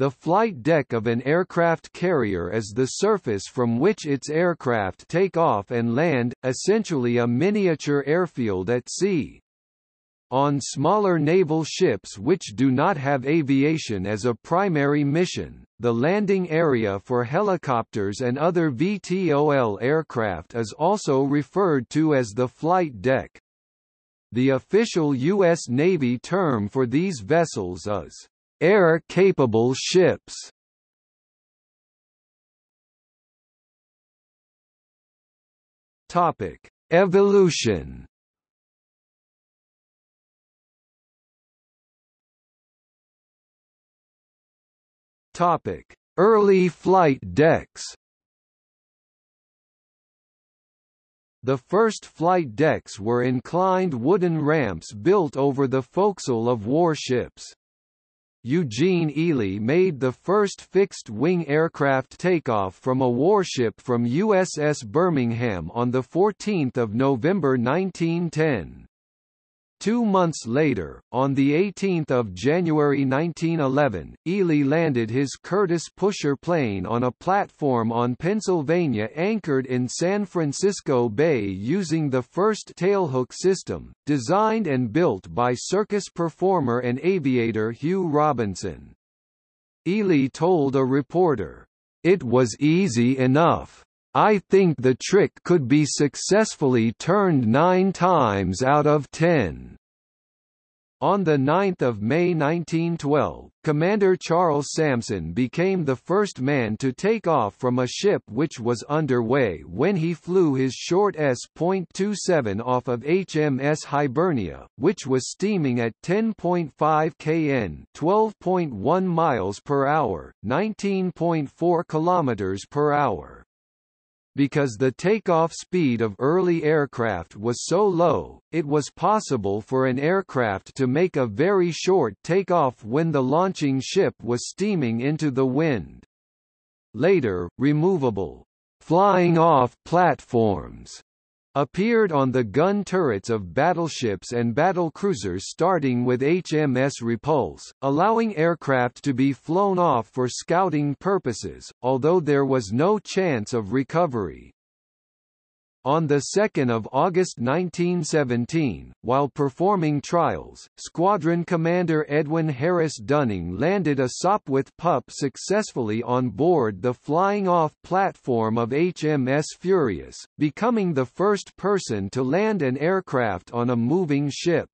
The flight deck of an aircraft carrier is the surface from which its aircraft take off and land, essentially a miniature airfield at sea. On smaller naval ships which do not have aviation as a primary mission, the landing area for helicopters and other VTOL aircraft is also referred to as the flight deck. The official U.S. Navy term for these vessels is air-capable ships. Topic: Evolution. Topic: Early flight decks. The first flight decks were inclined wooden ramps built over the forecastle of warships. Eugene Ely made the first fixed-wing aircraft takeoff from a warship from USS Birmingham on 14 November 1910. Two months later, on 18 January 1911, Ely landed his Curtiss pusher plane on a platform on Pennsylvania anchored in San Francisco Bay using the first tailhook system, designed and built by circus performer and aviator Hugh Robinson. Ely told a reporter, "...it was easy enough." I think the trick could be successfully turned nine times out of ten. On 9 May 1912, Commander Charles Samson became the first man to take off from a ship which was underway when he flew his short S.27 off of HMS Hibernia, which was steaming at 10.5 kn 12.1 miles per hour, 19.4 kilometers per hour. Because the takeoff speed of early aircraft was so low, it was possible for an aircraft to make a very short takeoff when the launching ship was steaming into the wind. Later, removable flying off platforms appeared on the gun turrets of battleships and battlecruisers starting with HMS Repulse, allowing aircraft to be flown off for scouting purposes, although there was no chance of recovery. On 2 August 1917, while performing trials, Squadron Commander Edwin Harris Dunning landed a Sopwith pup successfully on board the flying-off platform of HMS Furious, becoming the first person to land an aircraft on a moving ship.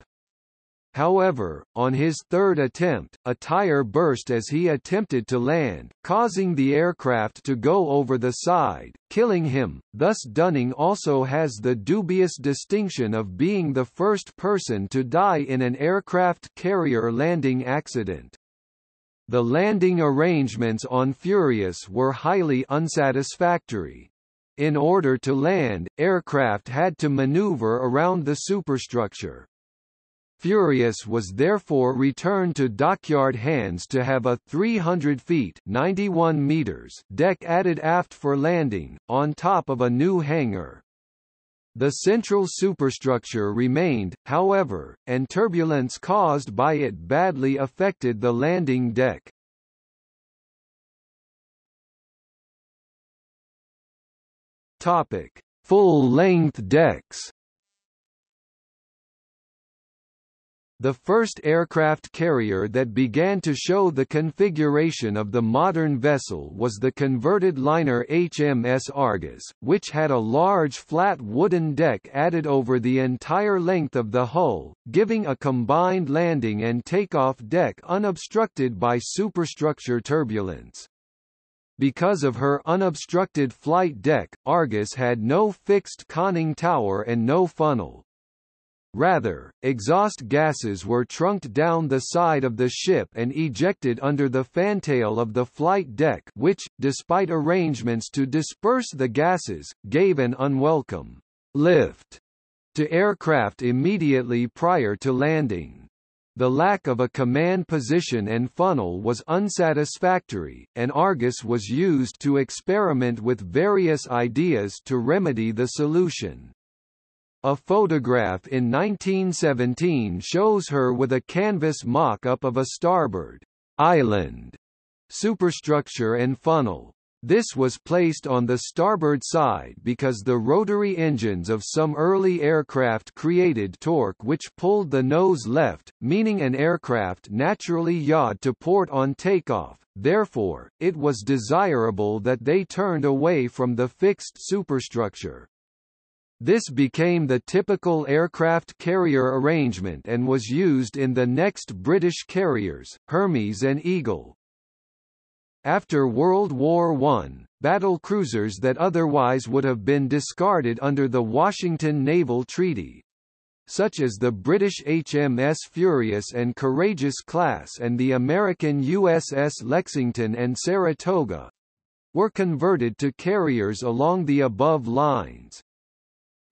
However, on his third attempt, a tire burst as he attempted to land, causing the aircraft to go over the side, killing him. Thus Dunning also has the dubious distinction of being the first person to die in an aircraft carrier landing accident. The landing arrangements on Furious were highly unsatisfactory. In order to land, aircraft had to maneuver around the superstructure, Furious was therefore returned to dockyard hands to have a 300 feet 91 meters deck added aft for landing, on top of a new hangar. The central superstructure remained, however, and turbulence caused by it badly affected the landing deck. Full-length decks. The first aircraft carrier that began to show the configuration of the modern vessel was the converted liner HMS Argus, which had a large flat wooden deck added over the entire length of the hull, giving a combined landing and takeoff deck unobstructed by superstructure turbulence. Because of her unobstructed flight deck, Argus had no fixed conning tower and no funnel. Rather, exhaust gases were trunked down the side of the ship and ejected under the fantail of the flight deck which, despite arrangements to disperse the gases, gave an unwelcome lift to aircraft immediately prior to landing. The lack of a command position and funnel was unsatisfactory, and Argus was used to experiment with various ideas to remedy the solution. A photograph in 1917 shows her with a canvas mock-up of a starboard island superstructure and funnel. This was placed on the starboard side because the rotary engines of some early aircraft created torque which pulled the nose left, meaning an aircraft naturally yawed to port on takeoff, therefore, it was desirable that they turned away from the fixed superstructure. This became the typical aircraft carrier arrangement and was used in the next British carriers, Hermes and Eagle. After World War I, battle cruisers that otherwise would have been discarded under the Washington Naval Treaty, such as the British HMS Furious and Courageous class and the American USS Lexington and Saratoga, were converted to carriers along the above lines.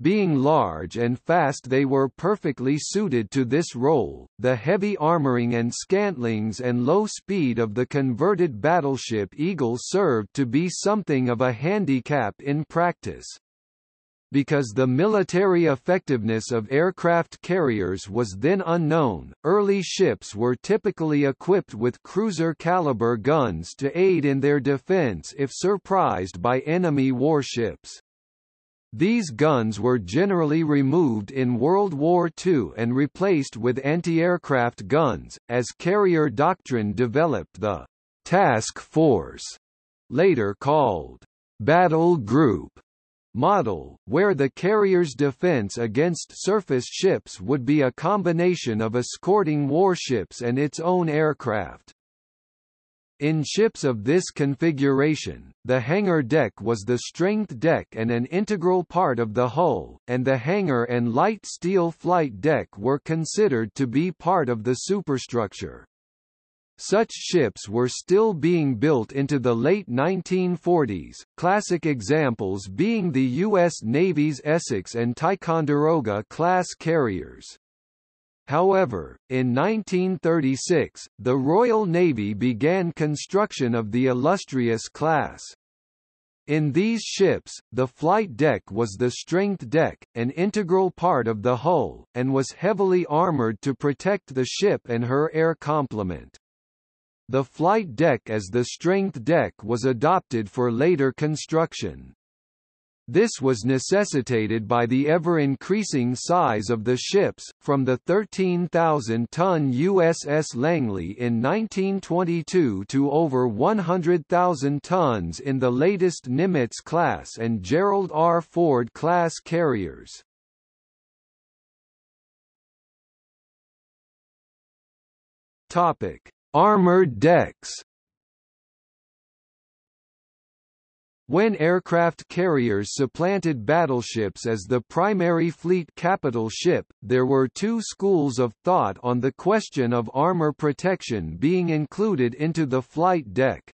Being large and fast they were perfectly suited to this role. The heavy armoring and scantlings and low speed of the converted battleship Eagle served to be something of a handicap in practice. Because the military effectiveness of aircraft carriers was then unknown, early ships were typically equipped with cruiser-caliber guns to aid in their defense if surprised by enemy warships. These guns were generally removed in World War II and replaced with anti-aircraft guns, as carrier doctrine developed the «task force», later called «battle group» model, where the carrier's defense against surface ships would be a combination of escorting warships and its own aircraft. In ships of this configuration, the hangar deck was the strength deck and an integral part of the hull, and the hangar and light steel flight deck were considered to be part of the superstructure. Such ships were still being built into the late 1940s, classic examples being the U.S. Navy's Essex and Ticonderoga class carriers. However, in 1936, the Royal Navy began construction of the Illustrious class. In these ships, the flight deck was the strength deck, an integral part of the hull, and was heavily armored to protect the ship and her air complement. The flight deck as the strength deck was adopted for later construction. This was necessitated by the ever-increasing size of the ships, from the 13,000-ton USS Langley in 1922 to over 100,000 tons in the latest Nimitz class and Gerald R. Ford class carriers. Topic: Armored decks When aircraft carriers supplanted battleships as the primary fleet capital ship, there were two schools of thought on the question of armor protection being included into the flight deck.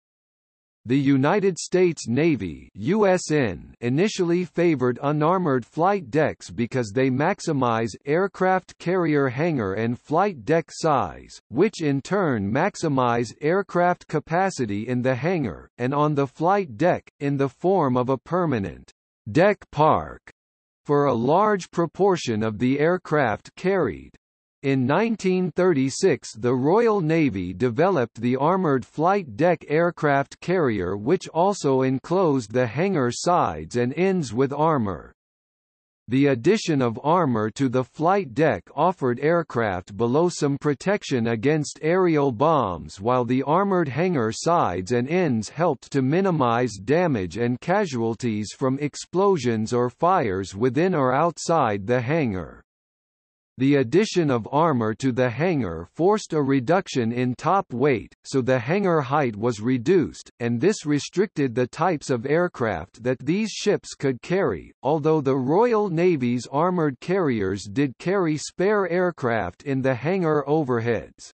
The United States Navy USN initially favored unarmored flight decks because they maximize aircraft carrier hangar and flight deck size, which in turn maximize aircraft capacity in the hangar, and on the flight deck, in the form of a permanent deck park for a large proportion of the aircraft carried. In 1936 the Royal Navy developed the Armoured Flight Deck aircraft carrier which also enclosed the hangar sides and ends with armour. The addition of armor to the flight deck offered aircraft below some protection against aerial bombs while the armored hangar sides and ends helped to minimize damage and casualties from explosions or fires within or outside the hangar. The addition of armor to the hangar forced a reduction in top weight, so the hangar height was reduced, and this restricted the types of aircraft that these ships could carry, although the Royal Navy's armored carriers did carry spare aircraft in the hangar overheads.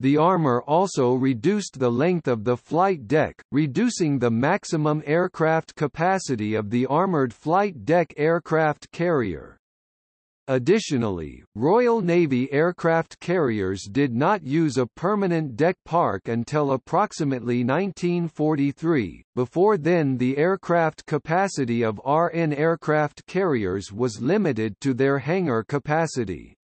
The armor also reduced the length of the flight deck, reducing the maximum aircraft capacity of the armored flight deck aircraft carrier. Additionally, Royal Navy aircraft carriers did not use a permanent deck park until approximately 1943, before then the aircraft capacity of RN aircraft carriers was limited to their hangar capacity.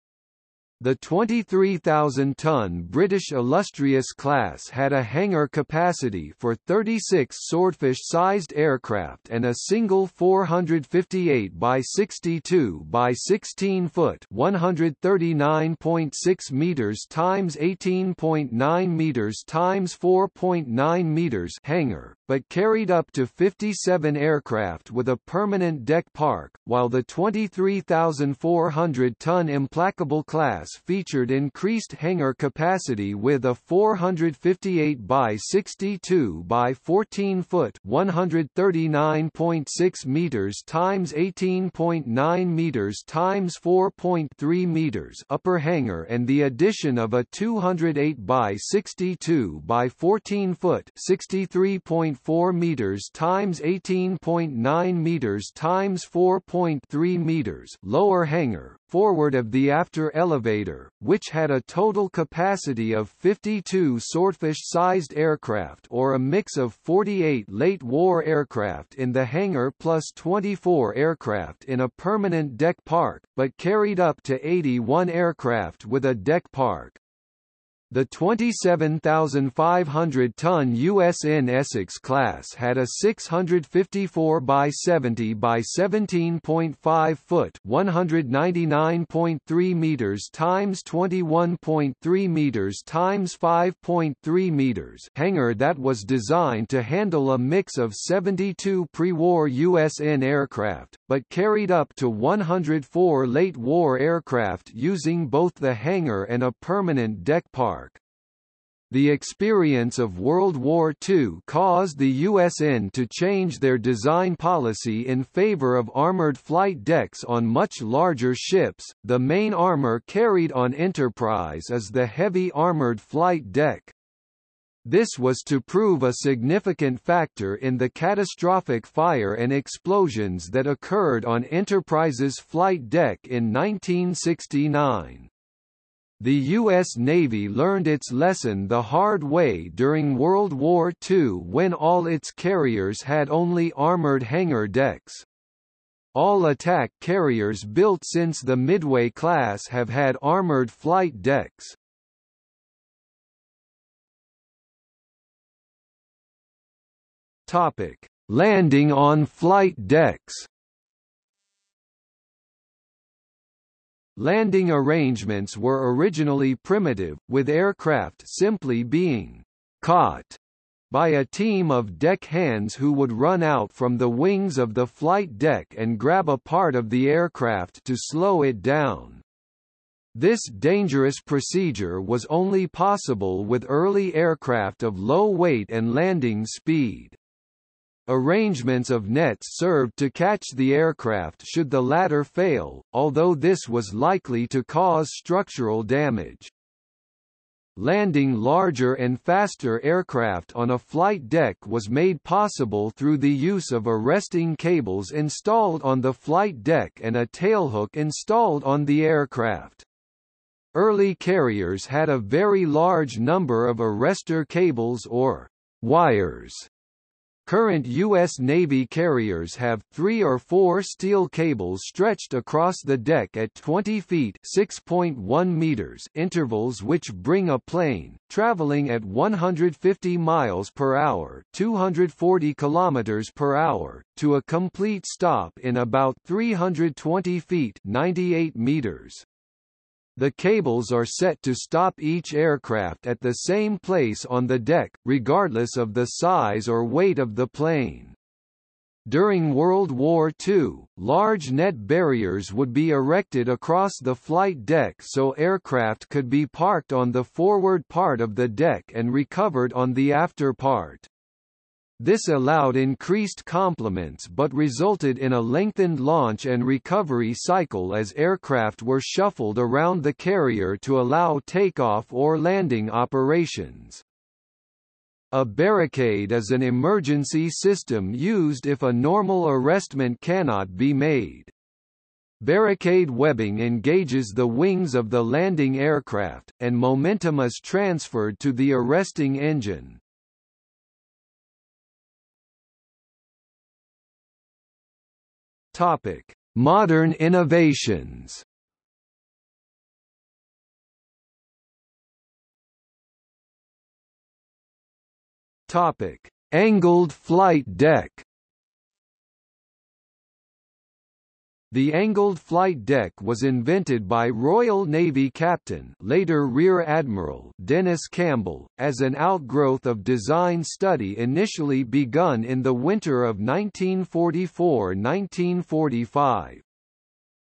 The 23,000-ton British Illustrious class had a hangar capacity for 36 swordfish-sized aircraft and a single 458 by 62 by 16 foot (139.6 meters times 18.9 meters times 4.9 meters) hangar, but carried up to 57 aircraft with a permanent deck park, while the 23,400-ton Implacable class featured increased hangar capacity with a 458 by 62 by 14 foot (139.6 meters times 18.9 meters times 4.3 meters) upper hangar and the addition of a 208 by 62 by 14 foot (63.4 meters times 18.9 meters times 4.3 meters) lower hangar forward of the after elevator, which had a total capacity of 52 swordfish-sized aircraft or a mix of 48 late-war aircraft in the hangar plus 24 aircraft in a permanent deck park, but carried up to 81 aircraft with a deck park. The 27,500-ton USN Essex class had a 654 by 70 by 17.5 foot (199.3 meters times 21.3 meters times 5.3 meters) hangar that was designed to handle a mix of 72 pre-war USN aircraft, but carried up to 104 late-war aircraft using both the hangar and a permanent deck park. The experience of World War II caused the USN to change their design policy in favor of armored flight decks on much larger ships. The main armor carried on Enterprise is the heavy armored flight deck. This was to prove a significant factor in the catastrophic fire and explosions that occurred on Enterprise's flight deck in 1969. The U.S. Navy learned its lesson the hard way during World War II when all its carriers had only armored hangar decks. All attack carriers built since the Midway class have had armored flight decks. Topic: Landing on flight decks. Landing arrangements were originally primitive, with aircraft simply being caught by a team of deck hands who would run out from the wings of the flight deck and grab a part of the aircraft to slow it down. This dangerous procedure was only possible with early aircraft of low weight and landing speed. Arrangements of nets served to catch the aircraft should the latter fail, although this was likely to cause structural damage. Landing larger and faster aircraft on a flight deck was made possible through the use of arresting cables installed on the flight deck and a tailhook installed on the aircraft. Early carriers had a very large number of arrestor cables or wires Current U.S. Navy carriers have three or four steel cables stretched across the deck at 20 feet (6.1 meters) intervals, which bring a plane traveling at 150 miles per hour (240 kilometers per hour) to a complete stop in about 320 feet (98 meters). The cables are set to stop each aircraft at the same place on the deck, regardless of the size or weight of the plane. During World War II, large net barriers would be erected across the flight deck so aircraft could be parked on the forward part of the deck and recovered on the after part. This allowed increased complements but resulted in a lengthened launch and recovery cycle as aircraft were shuffled around the carrier to allow takeoff or landing operations. A barricade is an emergency system used if a normal arrestment cannot be made. Barricade webbing engages the wings of the landing aircraft, and momentum is transferred to the arresting engine. Topic: Modern innovations. Topic: Angled flight deck. The angled flight deck was invented by Royal Navy Captain later Rear Admiral Dennis Campbell, as an outgrowth of design study initially begun in the winter of 1944–1945.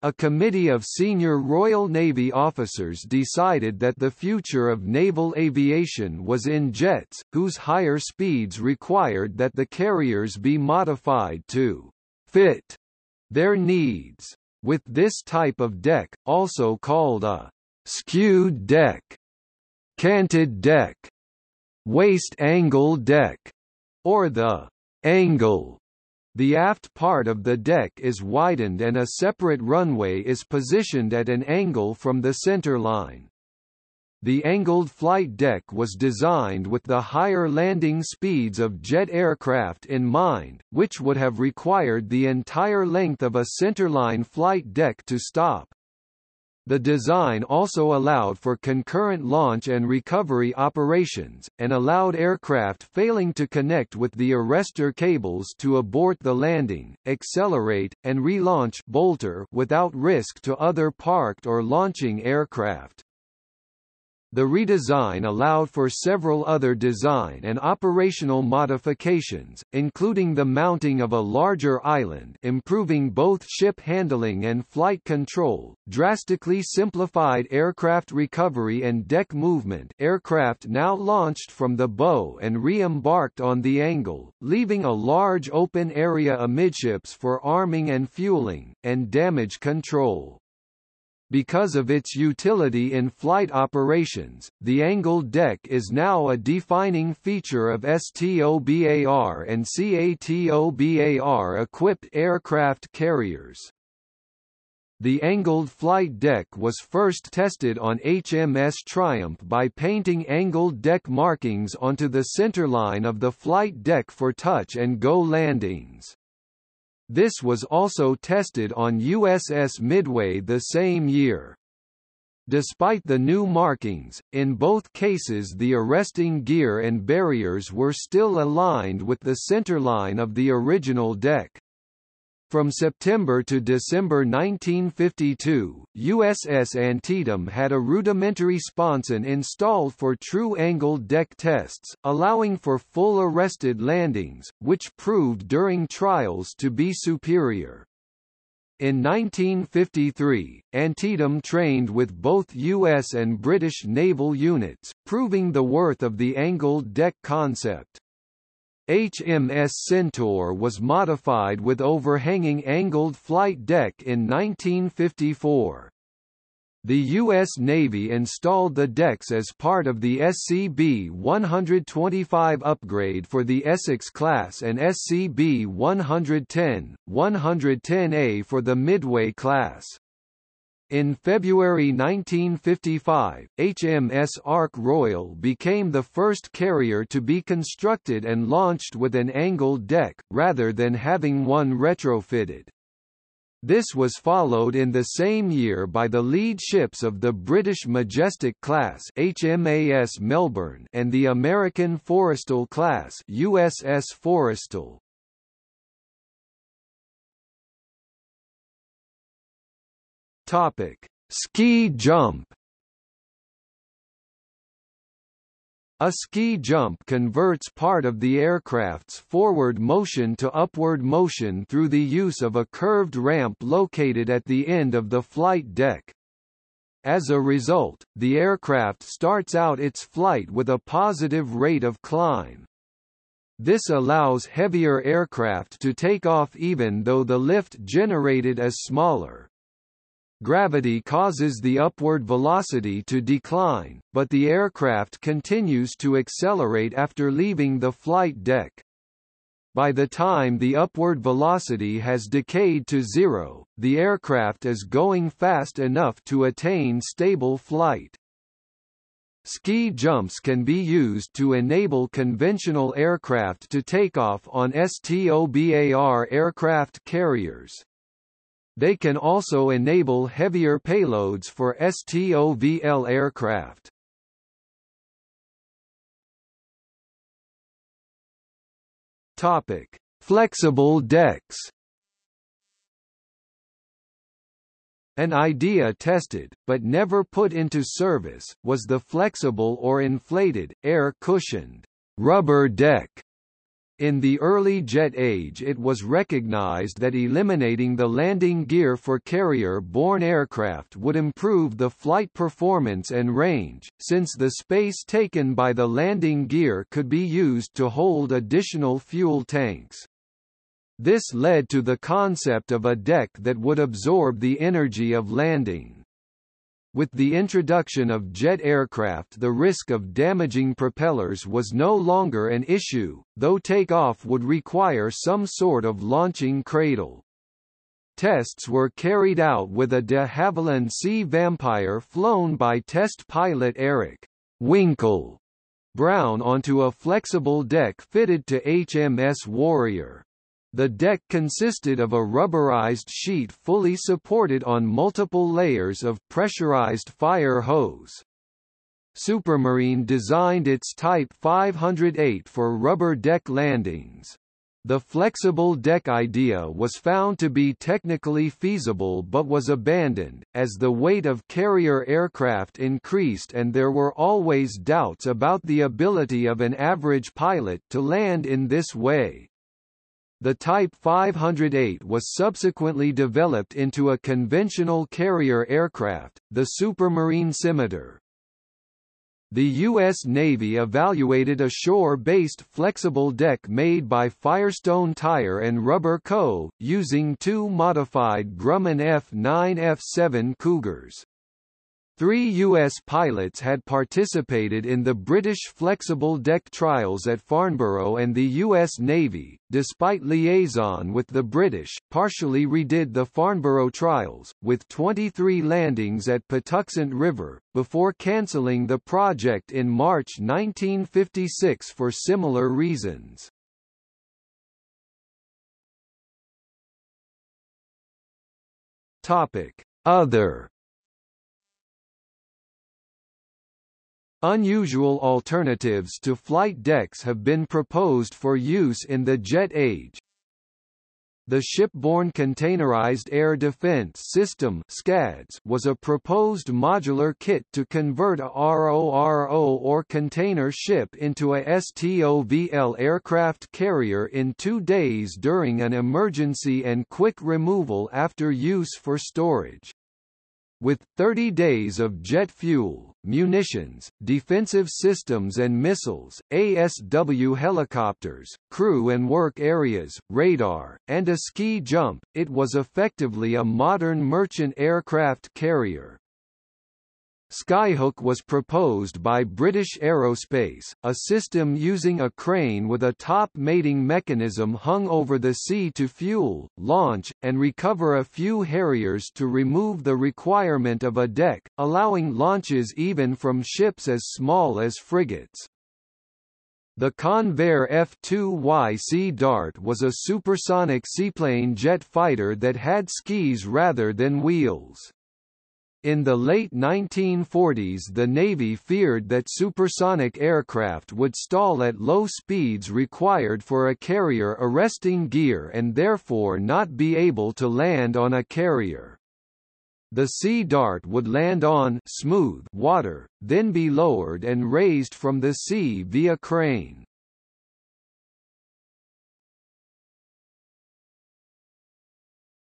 A committee of senior Royal Navy officers decided that the future of naval aviation was in jets, whose higher speeds required that the carriers be modified to fit their needs. With this type of deck, also called a skewed deck, canted deck, waist angle deck, or the angle, the aft part of the deck is widened and a separate runway is positioned at an angle from the center line. The angled flight deck was designed with the higher landing speeds of jet aircraft in mind, which would have required the entire length of a centerline flight deck to stop. The design also allowed for concurrent launch and recovery operations, and allowed aircraft failing to connect with the arrestor cables to abort the landing, accelerate, and relaunch bolter without risk to other parked or launching aircraft. The redesign allowed for several other design and operational modifications, including the mounting of a larger island improving both ship handling and flight control, drastically simplified aircraft recovery and deck movement aircraft now launched from the bow and re-embarked on the angle, leaving a large open area amidships for arming and fueling, and damage control. Because of its utility in flight operations, the angled deck is now a defining feature of STOBAR and CATOBAR-equipped aircraft carriers. The angled flight deck was first tested on HMS Triumph by painting angled deck markings onto the centerline of the flight deck for touch-and-go landings. This was also tested on USS Midway the same year. Despite the new markings, in both cases the arresting gear and barriers were still aligned with the centerline of the original deck. From September to December 1952, USS Antietam had a rudimentary sponson installed for true angled deck tests, allowing for full arrested landings, which proved during trials to be superior. In 1953, Antietam trained with both U.S. and British naval units, proving the worth of the angled deck concept. HMS Centaur was modified with overhanging angled flight deck in 1954. The U.S. Navy installed the decks as part of the SCB-125 upgrade for the Essex class and SCB-110, 110A for the Midway class. In February 1955, HMS Ark Royal became the first carrier to be constructed and launched with an angled deck, rather than having one retrofitted. This was followed in the same year by the lead ships of the British Majestic class HMAS Melbourne and the American Forrestal class USS Forrestal. Topic: Ski jump. A ski jump converts part of the aircraft's forward motion to upward motion through the use of a curved ramp located at the end of the flight deck. As a result, the aircraft starts out its flight with a positive rate of climb. This allows heavier aircraft to take off even though the lift generated is smaller. Gravity causes the upward velocity to decline, but the aircraft continues to accelerate after leaving the flight deck. By the time the upward velocity has decayed to zero, the aircraft is going fast enough to attain stable flight. Ski jumps can be used to enable conventional aircraft to take off on STOBAR aircraft carriers. They can also enable heavier payloads for STOVL aircraft. Topic: Flexible decks. An idea tested, but never put into service, was the flexible or inflated, air-cushioned, rubber deck. In the early jet age it was recognized that eliminating the landing gear for carrier-borne aircraft would improve the flight performance and range, since the space taken by the landing gear could be used to hold additional fuel tanks. This led to the concept of a deck that would absorb the energy of landing. With the introduction of jet aircraft the risk of damaging propellers was no longer an issue, though takeoff would require some sort of launching cradle. Tests were carried out with a de Havilland Sea Vampire flown by test pilot Eric Winkle Brown onto a flexible deck fitted to HMS Warrior. The deck consisted of a rubberized sheet fully supported on multiple layers of pressurized fire hose. Supermarine designed its Type 508 for rubber deck landings. The flexible deck idea was found to be technically feasible but was abandoned, as the weight of carrier aircraft increased and there were always doubts about the ability of an average pilot to land in this way. The Type 508 was subsequently developed into a conventional carrier aircraft, the Supermarine Scimitar. The U.S. Navy evaluated a shore-based flexible deck made by Firestone Tire and Rubber Co., using two modified Grumman F9 F7 Cougars. Three U.S. pilots had participated in the British flexible deck trials at Farnborough and the U.S. Navy, despite liaison with the British, partially redid the Farnborough trials, with 23 landings at Patuxent River, before cancelling the project in March 1956 for similar reasons. Other Unusual alternatives to flight decks have been proposed for use in the jet age. The Shipborne Containerized Air Defense System SCADS was a proposed modular kit to convert a RORO or container ship into a STOVL aircraft carrier in two days during an emergency and quick removal after use for storage. With 30 days of jet fuel, munitions, defensive systems and missiles, ASW helicopters, crew and work areas, radar, and a ski jump, it was effectively a modern merchant aircraft carrier. Skyhook was proposed by British Aerospace, a system using a crane with a top mating mechanism hung over the sea to fuel, launch, and recover a few Harriers to remove the requirement of a deck, allowing launches even from ships as small as frigates. The Convair F-2Y Sea Dart was a supersonic seaplane jet fighter that had skis rather than wheels. In the late 1940s the Navy feared that supersonic aircraft would stall at low speeds required for a carrier arresting gear and therefore not be able to land on a carrier. The Sea Dart would land on smooth water, then be lowered and raised from the sea via crane.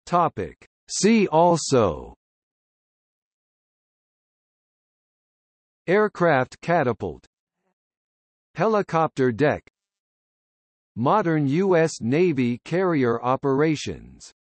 Topic. See also Aircraft catapult Helicopter deck Modern U.S. Navy carrier operations